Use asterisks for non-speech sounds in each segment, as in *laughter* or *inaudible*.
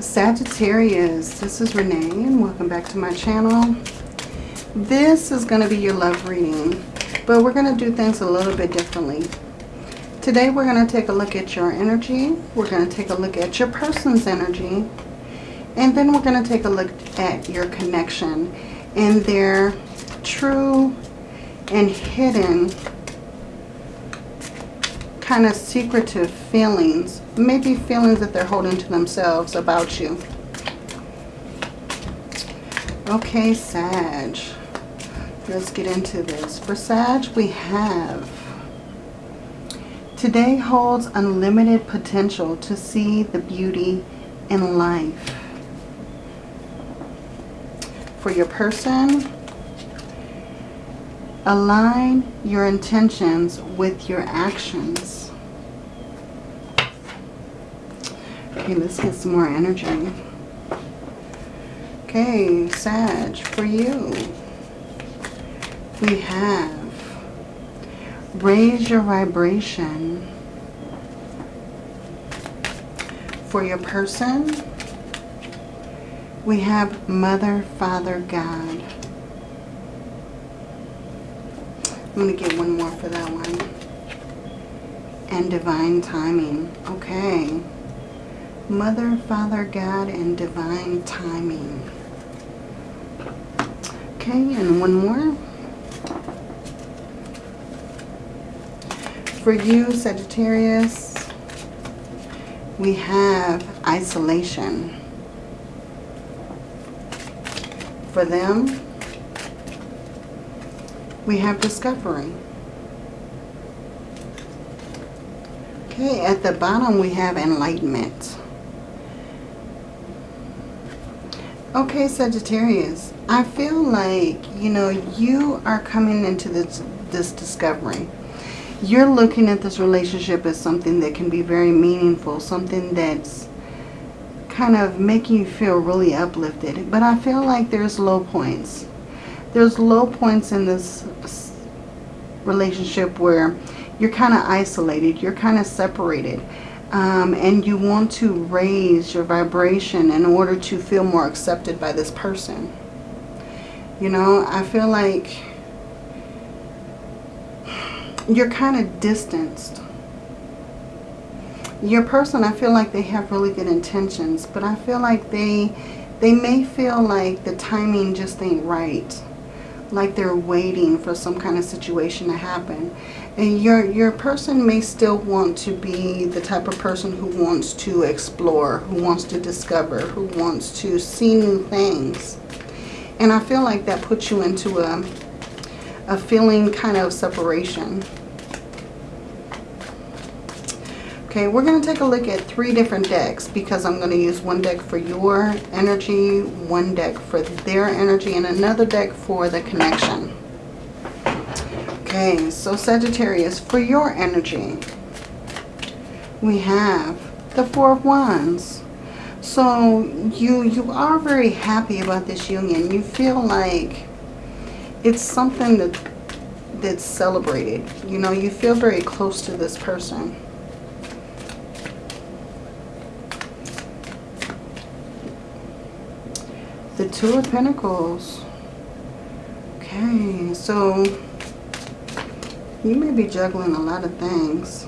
Sagittarius, this is Renee and welcome back to my channel. This is going to be your love reading, but we're going to do things a little bit differently. Today we're going to take a look at your energy. We're going to take a look at your person's energy. And then we're going to take a look at your connection and their true and hidden kind of secretive feelings. Maybe feelings that they're holding to themselves about you. Okay, Sag. Let's get into this. For Sag, we have... Today holds unlimited potential to see the beauty in life. For your person, align your intentions with your actions. Okay, let's get some more energy. Okay, Sag, for you, we have raise your vibration. For your person, we have Mother, Father, God. I'm going to get one more for that one. And divine timing. Okay. Mother, Father, God, and divine timing. Okay, and one more. For you, Sagittarius, we have isolation. For them, we have discovery. Okay, at the bottom we have enlightenment. Okay, Sagittarius, I feel like, you know, you are coming into this, this discovery. You're looking at this relationship as something that can be very meaningful, something that's kind of making you feel really uplifted. But I feel like there's low points. There's low points in this relationship where you're kind of isolated, you're kind of separated um, and you want to raise your vibration in order to feel more accepted by this person. You know, I feel like you're kind of distanced. Your person, I feel like they have really good intentions, but I feel like they they may feel like the timing just ain't right like they're waiting for some kind of situation to happen. And your, your person may still want to be the type of person who wants to explore, who wants to discover, who wants to see new things. And I feel like that puts you into a, a feeling kind of separation. Okay, we're going to take a look at three different decks because I'm going to use one deck for your energy, one deck for their energy, and another deck for the connection. Okay, so Sagittarius, for your energy, we have the Four of Wands. So you, you are very happy about this union. You feel like it's something that that's celebrated. You know, you feel very close to this person. The Two of Pentacles. Okay, so you may be juggling a lot of things.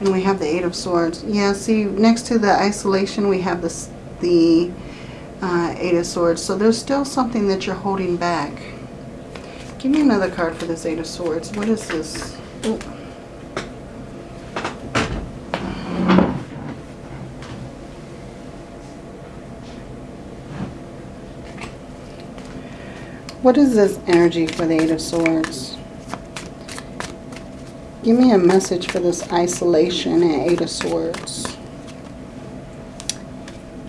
And we have the Eight of Swords. Yeah, see, next to the isolation, we have this, the uh, Eight of Swords. So there's still something that you're holding back. Give me another card for this Eight of Swords. What is this? Ooh. What is this energy for the Eight of Swords? Give me a message for this isolation and Eight of Swords.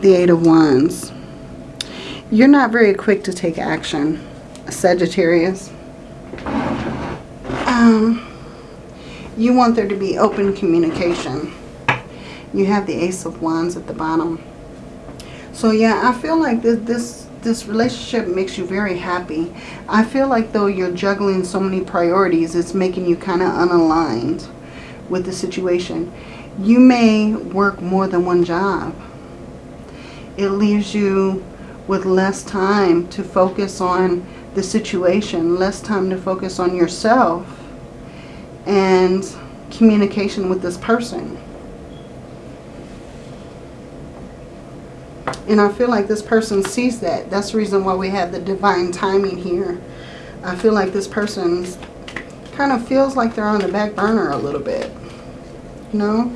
The Eight of Wands. You're not very quick to take action, Sagittarius. Um, you want there to be open communication. You have the Ace of Wands at the bottom. So yeah, I feel like this, this this relationship makes you very happy. I feel like though you're juggling so many priorities, it's making you kind of unaligned with the situation. You may work more than one job. it leaves you with less time to focus on the situation, less time to focus on yourself and communication with this person. And I feel like this person sees that. That's the reason why we have the divine timing here. I feel like this person kind of feels like they're on the back burner a little bit. You know?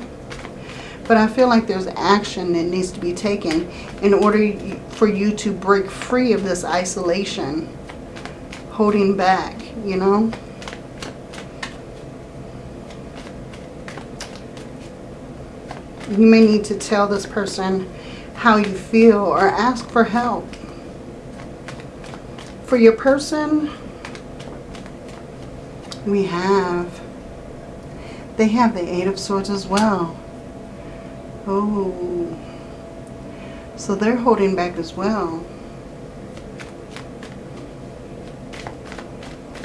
But I feel like there's action that needs to be taken in order for you to break free of this isolation, holding back, you know? You may need to tell this person how you feel or ask for help. For your person, we have, they have the Eight of Swords as well. Oh, so they're holding back as well.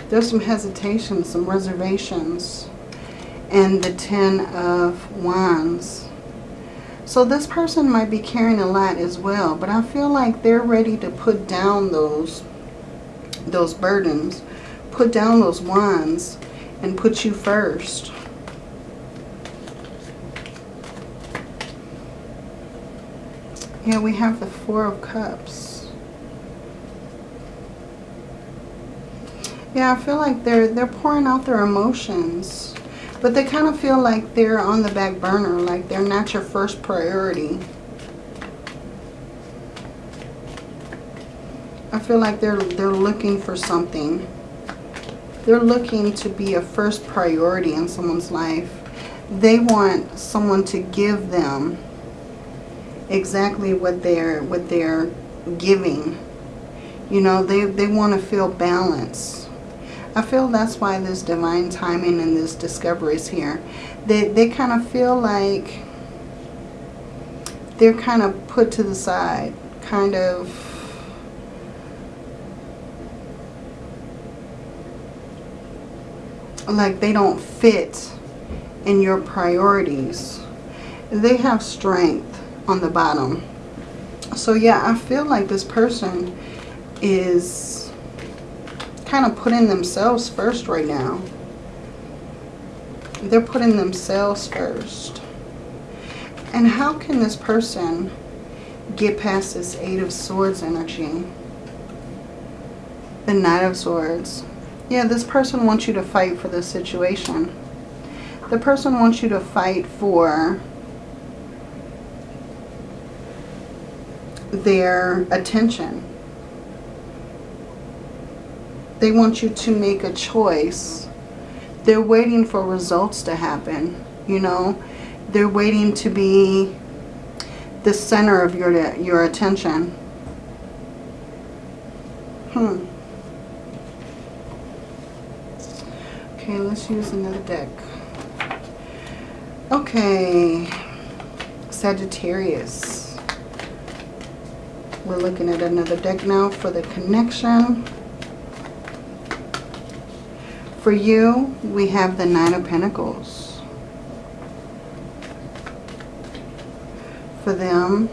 There's some hesitation, some reservations. And the Ten of Wands. So this person might be carrying a lot as well, but I feel like they're ready to put down those those burdens, put down those wands and put you first. Yeah, we have the Four of Cups. Yeah, I feel like they're they're pouring out their emotions. But they kind of feel like they're on the back burner, like they're not your first priority. I feel like they're they're looking for something. They're looking to be a first priority in someone's life. They want someone to give them exactly what they're what they're giving. You know, they, they want to feel balance. I feel that's why this divine timing and this discovery is here. They, they kind of feel like they're kind of put to the side, kind of like they don't fit in your priorities. They have strength on the bottom. So yeah, I feel like this person is kind of putting themselves first right now. They're putting themselves first. And how can this person get past this Eight of Swords energy? The Knight of Swords. Yeah, this person wants you to fight for this situation. The person wants you to fight for their attention they want you to make a choice. They're waiting for results to happen, you know. They're waiting to be the center of your, your attention. Hmm. Okay, let's use another deck. Okay, Sagittarius. We're looking at another deck now for the connection. For you, we have the Nine of Pentacles. For them,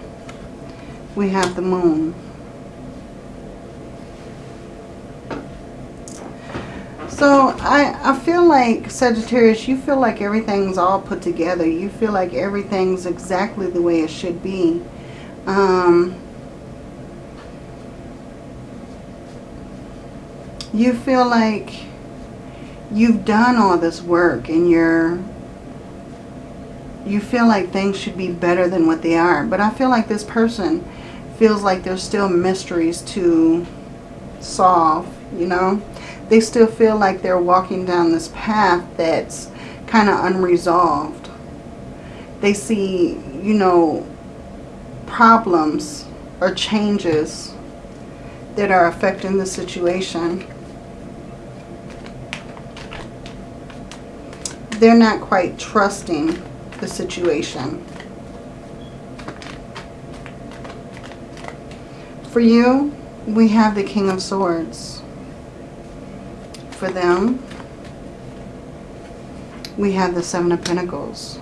we have the Moon. So I, I feel like, Sagittarius, you feel like everything's all put together. You feel like everything's exactly the way it should be. Um, you feel like you've done all this work and you're you feel like things should be better than what they are. But I feel like this person feels like there's still mysteries to solve, you know. They still feel like they're walking down this path that's kind of unresolved. They see, you know, problems or changes that are affecting the situation. They're not quite trusting the situation. For you, we have the King of Swords. For them, we have the Seven of Pentacles.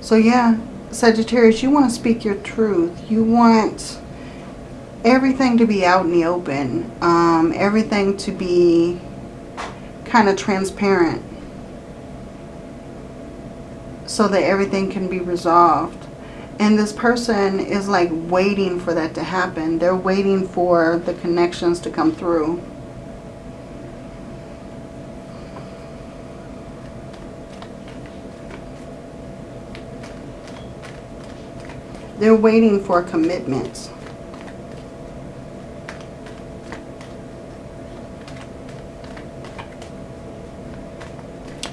So yeah, Sagittarius, you want to speak your truth. You want everything to be out in the open. Um, everything to be kind of transparent. So that everything can be resolved. And this person is like waiting for that to happen. They're waiting for the connections to come through. They're waiting for commitments.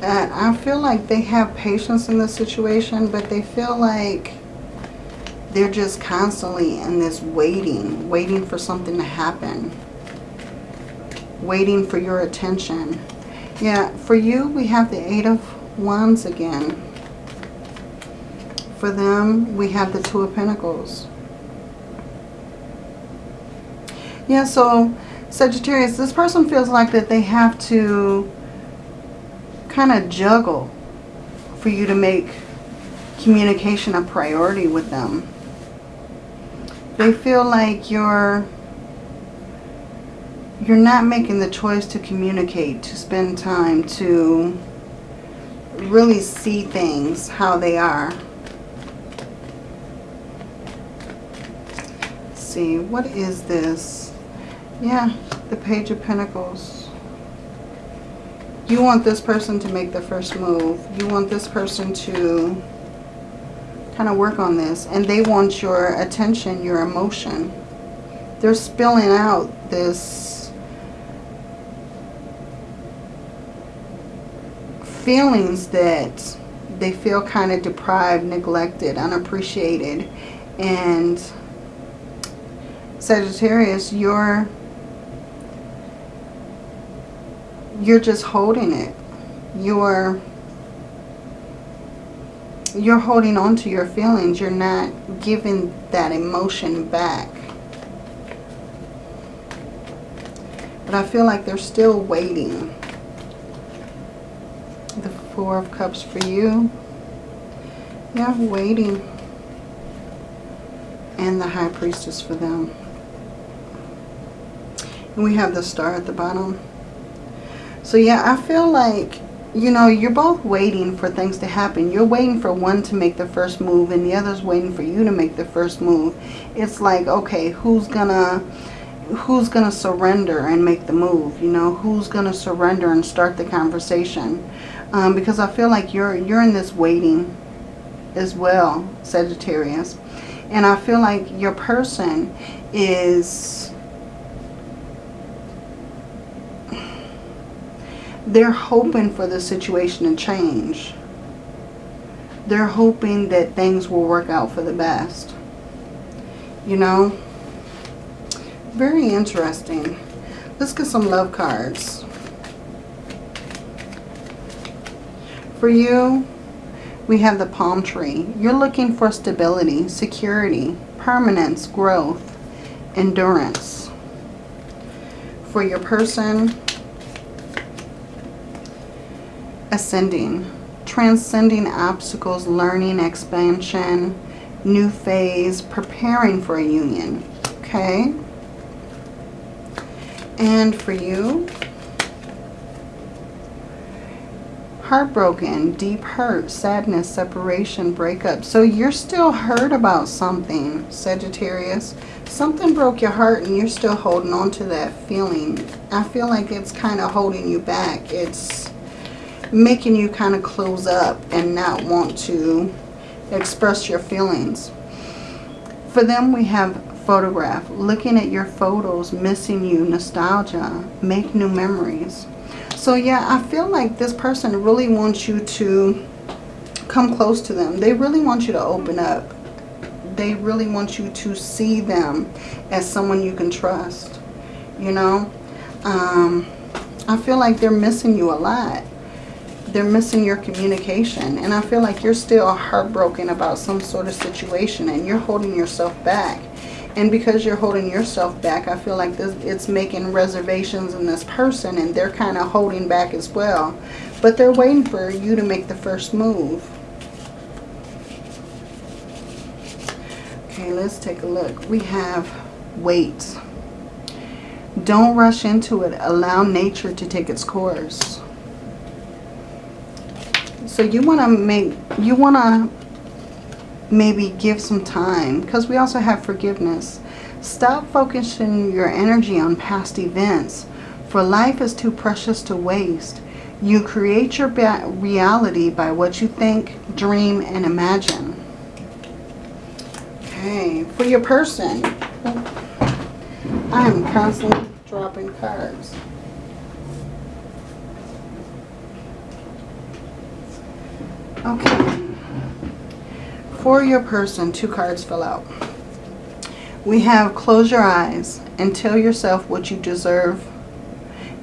And I feel like they have patience in this situation, but they feel like they're just constantly in this waiting, waiting for something to happen. Waiting for your attention. Yeah, for you, we have the Eight of Wands again. For them, we have the Two of Pentacles. Yeah, so Sagittarius, this person feels like that they have to kind of juggle for you to make communication a priority with them. They feel like you're you're not making the choice to communicate, to spend time, to really see things how they are. see. What is this? Yeah, the Page of Pentacles. You want this person to make the first move. You want this person to kind of work on this. And they want your attention, your emotion. They're spilling out this feelings that they feel kind of deprived, neglected, unappreciated. And Sagittarius, you're you're just holding it. You're you're holding on to your feelings. You're not giving that emotion back. But I feel like they're still waiting. The Four of Cups for you. Yeah, waiting. And the High Priestess for them. And we have the star at the bottom. So yeah, I feel like, you know, you're both waiting for things to happen. You're waiting for one to make the first move and the other's waiting for you to make the first move. It's like, okay, who's gonna who's gonna surrender and make the move? You know, who's gonna surrender and start the conversation? Um, because I feel like you're you're in this waiting as well, Sagittarius. And I feel like your person is they're hoping for the situation to change. They're hoping that things will work out for the best. You know? Very interesting. Let's get some love cards. For you, we have the palm tree. You're looking for stability, security, permanence, growth, endurance. For your person, ascending, transcending obstacles, learning, expansion, new phase, preparing for a union. Okay? And for you, heartbroken, deep hurt, sadness, separation, breakup. So you're still hurt about something, Sagittarius. Something broke your heart and you're still holding on to that feeling. I feel like it's kind of holding you back. It's making you kind of close up and not want to express your feelings. For them, we have photograph. Looking at your photos, missing you, nostalgia, make new memories. So yeah, I feel like this person really wants you to come close to them. They really want you to open up. They really want you to see them as someone you can trust. You know? Um, I feel like they're missing you a lot they're missing your communication. And I feel like you're still heartbroken about some sort of situation and you're holding yourself back. And because you're holding yourself back, I feel like this, it's making reservations in this person and they're kind of holding back as well. But they're waiting for you to make the first move. Okay, let's take a look. We have wait. Don't rush into it. Allow nature to take its course. So you want to make, you want to maybe give some time because we also have forgiveness. Stop focusing your energy on past events for life is too precious to waste. You create your reality by what you think, dream, and imagine. Okay, for your person. I am constantly dropping cards. Okay. For your person, two cards fell out. We have close your eyes and tell yourself what you deserve,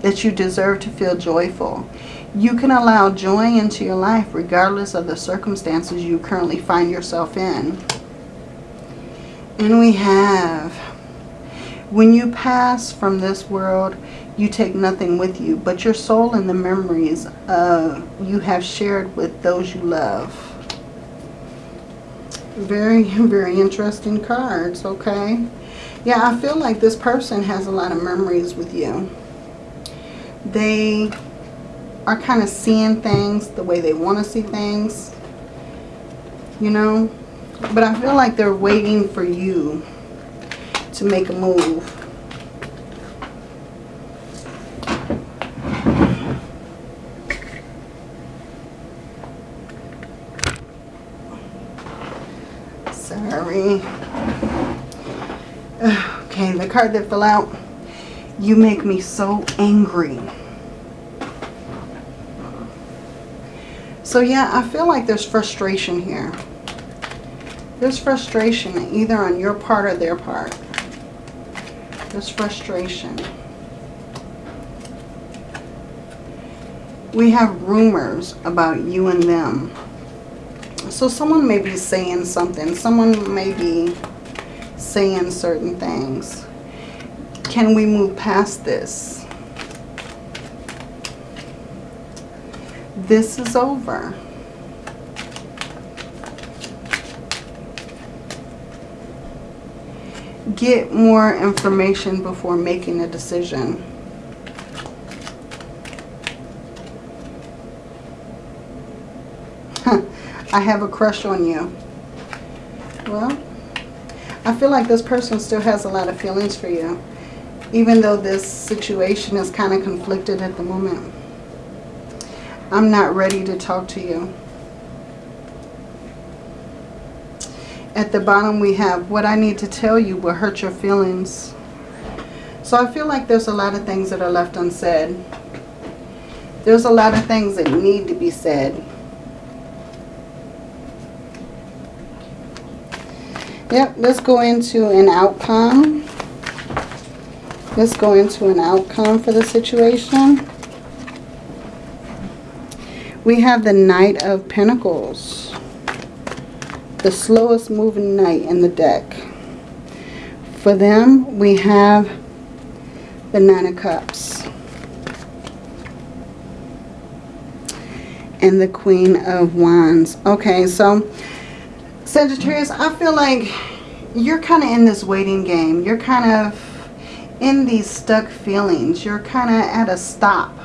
that you deserve to feel joyful. You can allow joy into your life regardless of the circumstances you currently find yourself in. And we have, when you pass from this world, you take nothing with you but your soul and the memories uh, you have shared with those you love. Very, *laughs* very interesting cards, okay? Yeah, I feel like this person has a lot of memories with you. They are kind of seeing things the way they want to see things, you know? But I feel like they're waiting for you to make a move. Sorry. Okay, the card that fell out. You make me so angry. So yeah, I feel like there's frustration here. There's frustration either on your part or their part. There's frustration. We have rumors about you and them. So someone may be saying something. Someone may be saying certain things. Can we move past this? This is over. get more information before making a decision. I have a crush on you. Well, I feel like this person still has a lot of feelings for you. Even though this situation is kind of conflicted at the moment. I'm not ready to talk to you. At the bottom we have, what I need to tell you will hurt your feelings. So I feel like there's a lot of things that are left unsaid. There's a lot of things that need to be said. Yep, let's go into an outcome. Let's go into an outcome for the situation. We have the Knight of Pentacles the slowest moving knight in the deck. For them, we have the Nine of Cups. And the Queen of Wands. Okay, so Sagittarius, I feel like you're kind of in this waiting game. You're kind of in these stuck feelings. You're kind of at a stop.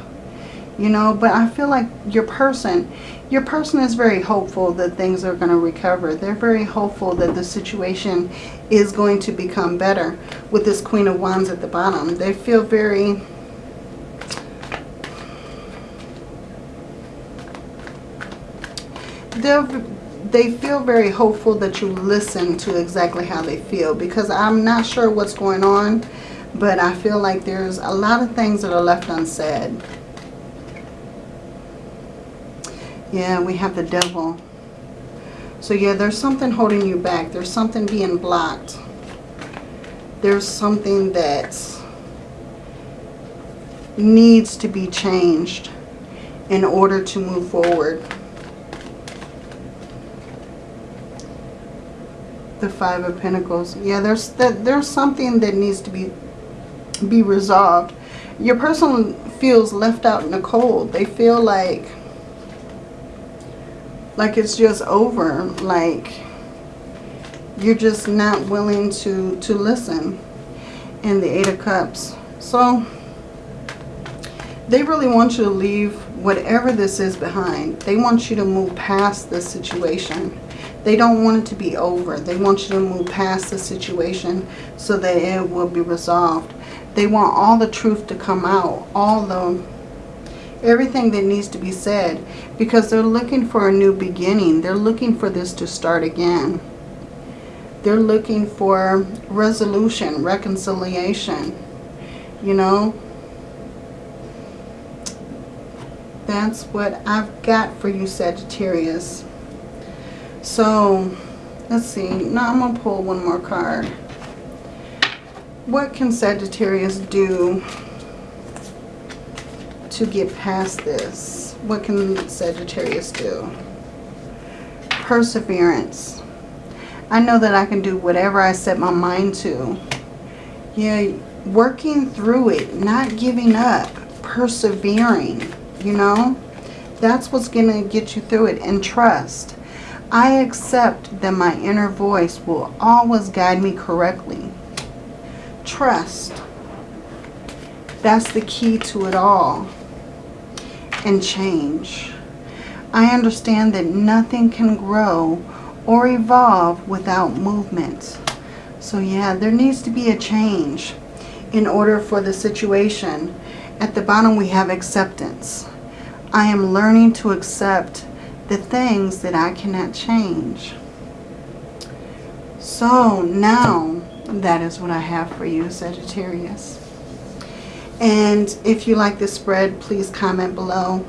You know, but I feel like your person your person is very hopeful that things are going to recover. They're very hopeful that the situation is going to become better with this Queen of Wands at the bottom. They feel very... They're, they feel very hopeful that you listen to exactly how they feel because I'm not sure what's going on, but I feel like there's a lot of things that are left unsaid. Yeah, we have the devil. So yeah, there's something holding you back. There's something being blocked. There's something that needs to be changed in order to move forward. The Five of Pentacles. Yeah, there's there's something that needs to be be resolved. Your person feels left out in the cold. They feel like like it's just over. Like You're just not willing to, to listen. And the Eight of Cups. So, they really want you to leave whatever this is behind. They want you to move past this situation. They don't want it to be over. They want you to move past the situation so that it will be resolved. They want all the truth to come out. All the, everything that needs to be said. Because they're looking for a new beginning. They're looking for this to start again. They're looking for resolution, reconciliation. You know, that's what I've got for you, Sagittarius. So, let's see. Now I'm going to pull one more card. What can Sagittarius do to get past this? What can Sagittarius do? Perseverance. I know that I can do whatever I set my mind to. Yeah, working through it, not giving up, persevering, you know. That's what's going to get you through it. And trust. I accept that my inner voice will always guide me correctly. Trust. That's the key to it all. And change. I understand that nothing can grow or evolve without movement. So yeah, there needs to be a change in order for the situation. At the bottom we have acceptance. I am learning to accept the things that I cannot change. So now that is what I have for you, Sagittarius. And if you like this spread, please comment below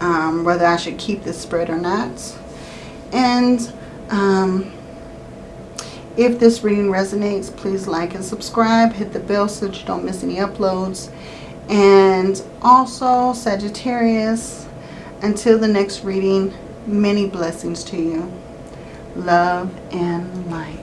um, whether I should keep this spread or not. And um, if this reading resonates, please like and subscribe. Hit the bell so that you don't miss any uploads. And also, Sagittarius, until the next reading, many blessings to you. Love and light.